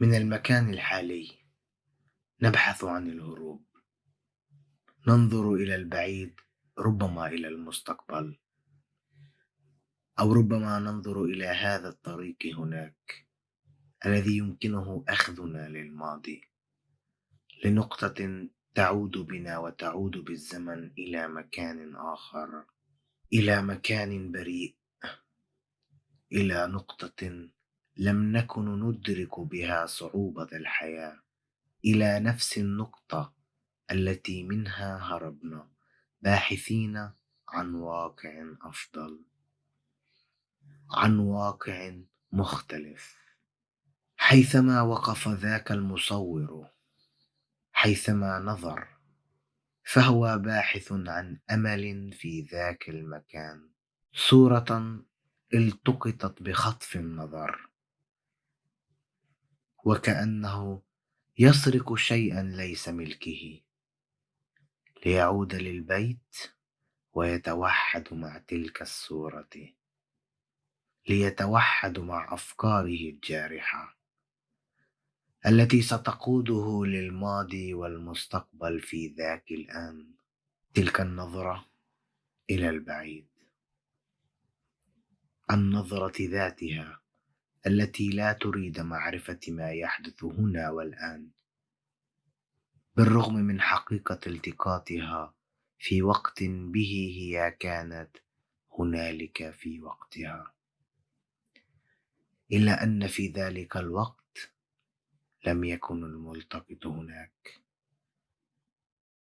من المكان الحالي. نبحث عن الهروب. ننظر إلى البعيد ربما إلى المستقبل. أو ربما ننظر إلى هذا الطريق هناك الذي يمكنه أخذنا للماضي. لنقطة تعود بنا وتعود بالزمن إلى مكان آخر إلى مكان بريء إلى نقطة لم نكن ندرك بها صعوبة الحياة إلى نفس النقطة التي منها هربنا باحثين عن واقع أفضل. عن واقع مختلف. حيثما وقف ذاك المصور حيثما نظر فهو باحث عن أمل في ذاك المكان. صورة التقطت بخطف النظر. وكأنه يسرق شيئا ليس ملكه. ليعود للبيت ويتوحد مع تلك الصورة. ليتوحد مع أفكاره الجارحة التي ستقوده للماضي والمستقبل في ذاك الآن. تلك النظرة إلى البعيد. النظرة ذاتها. التي لا تريد معرفة ما يحدث هنا والآن. بالرغم من حقيقة التقاطها في وقت به هي كانت هنالك في وقتها. إلا أن في ذلك الوقت لم يكن الملتقط هناك.